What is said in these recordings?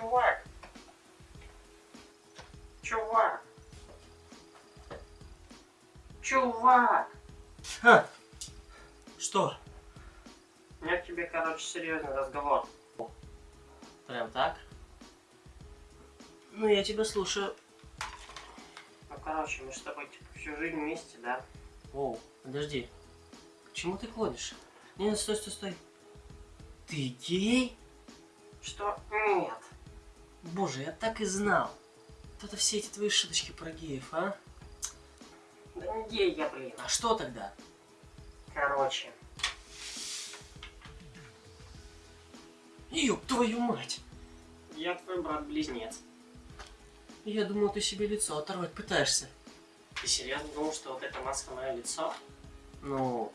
чувак. Чувак. Чувак. Ха. Что? У меня к тебе, короче, серьезный разговор. Прям так? Ну, я тебя слушаю. Ну, короче, мы с тобой типа, всю жизнь вместе, да? Оу, подожди. К чему ты клонишь? Не, стой, стой, стой. Ты гей? Что? Нет. Боже, я так и знал. Вот это все эти твои шуточки про геев, а? Да не гей я, блин. А что тогда? Короче, Ёб твою мать! я твой брат-близнец. Я думал, ты себе лицо оторвать пытаешься. Ты серьезно думал, что вот эта маска мое лицо? Ну,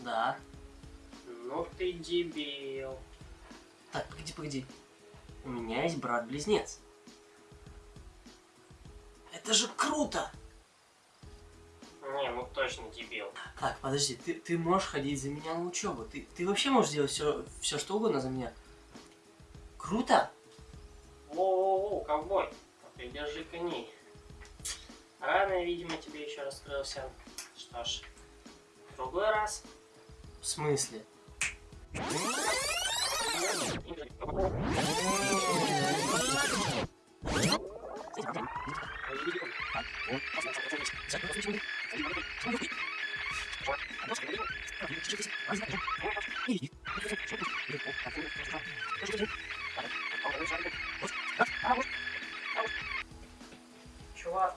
да. Ну ты дебил. Так, погоди, погоди. У меня есть брат-близнец. Это же круто! Не, ну точно дебил. Так, подожди, ты, ты можешь ходить за меня на учебу. Ты, ты вообще можешь делать все, все, что угодно за меня. Круто? Воу-воу-воу, ковбой. Ты держи коней. Рано, видимо, тебе еще раскрылся. Что ж, в другой раз. В смысле? Чувак.